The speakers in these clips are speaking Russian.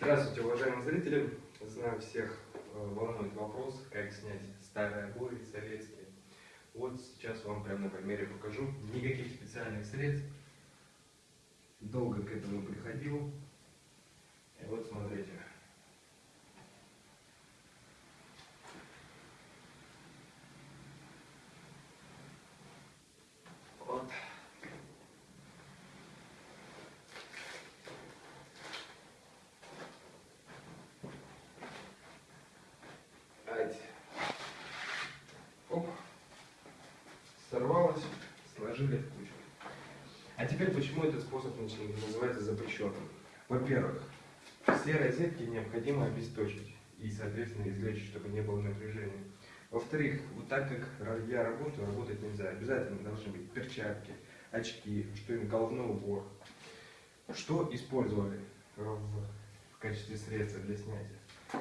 Здравствуйте, уважаемые зрители! Знаю, всех э, волнует вопрос, как снять старые обои советские. Вот сейчас вам прямо на примере покажу. Никаких специальных средств. Долго к этому приходил. И вот смотрите. Сорвалось, сложили в кучу. А теперь почему этот способ называется запрещенным? Во-первых, все розетки необходимо обесточить и, соответственно, извлечь, чтобы не было напряжения. Во-вторых, вот так как я работаю, работать нельзя. Обязательно должны быть перчатки, очки, что-нибудь, головной убор. Что использовали в, качестве средства для снятия?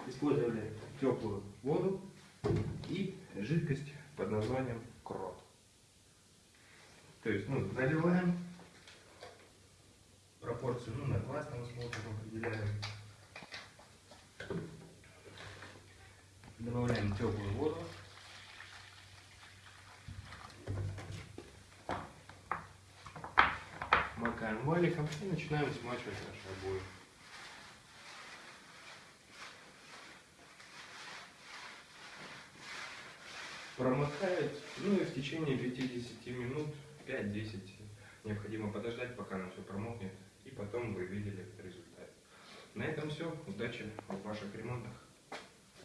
Использовали теплую воду и жидкость под названием. То есть, ну, наливаем пропорцию, ну, на классном способом определяем. Добавляем теплую воду. Макаем валиком и начинаем смачивать наши обои. Промокает, ну и в течение 50 минут, 5-10, необходимо подождать, пока оно все промокнет, и потом вы видели результат. На этом все. Удачи в ваших ремонтах.